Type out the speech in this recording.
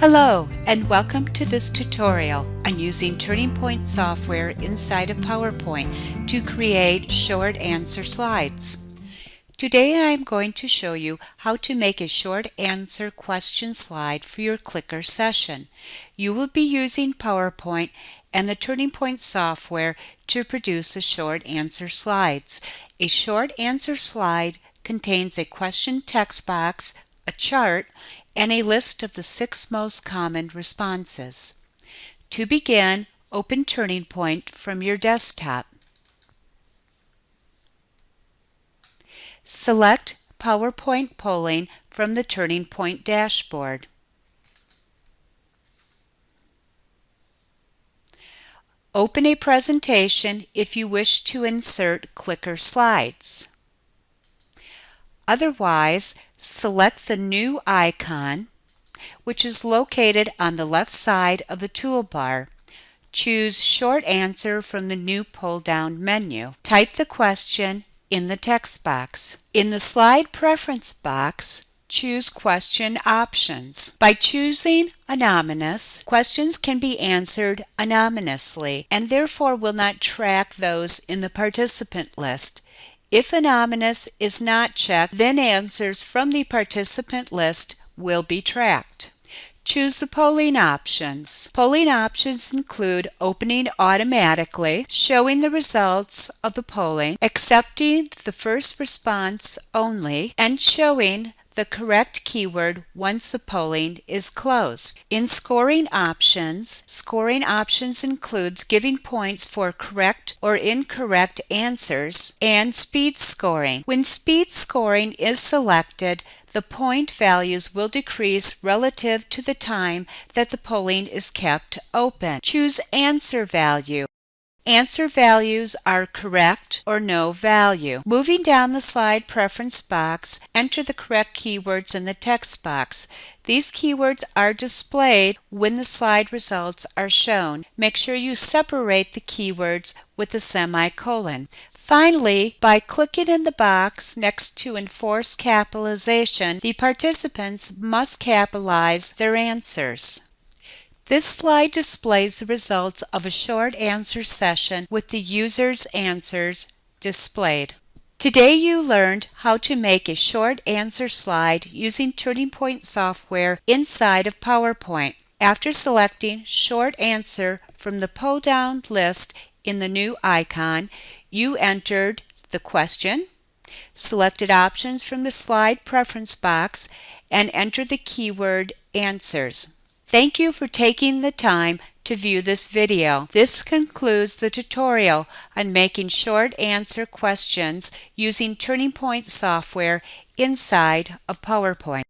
Hello and welcome to this tutorial on using Turning Point software inside of PowerPoint to create short answer slides. Today I am going to show you how to make a short answer question slide for your clicker session. You will be using PowerPoint and the Turning Point software to produce the short answer slides. A short answer slide contains a question text box, a chart, and a list of the six most common responses. To begin, open Turning Point from your desktop. Select PowerPoint Polling from the Turning Point dashboard. Open a presentation if you wish to insert clicker slides. Otherwise, select the new icon, which is located on the left side of the toolbar. Choose Short Answer from the new pull-down menu. Type the question in the text box. In the Slide Preference box, choose Question Options. By choosing Anonymous, questions can be answered anonymously and therefore will not track those in the participant list. If anonymous is not checked, then answers from the participant list will be tracked. Choose the polling options. Polling options include opening automatically, showing the results of the polling, accepting the first response only, and showing the correct keyword once the polling is closed. In scoring options, scoring options includes giving points for correct or incorrect answers and speed scoring. When speed scoring is selected, the point values will decrease relative to the time that the polling is kept open. Choose answer value. Answer values are correct or no value. Moving down the slide preference box, enter the correct keywords in the text box. These keywords are displayed when the slide results are shown. Make sure you separate the keywords with a semicolon. Finally, by clicking in the box next to Enforce Capitalization, the participants must capitalize their answers. This slide displays the results of a short answer session with the user's answers displayed. Today you learned how to make a short answer slide using Turning Point software inside of PowerPoint. After selecting Short Answer from the pull-down list in the new icon, you entered the question, selected options from the slide preference box, and entered the keyword Answers. Thank you for taking the time to view this video. This concludes the tutorial on making short answer questions using Turning Point software inside of PowerPoint.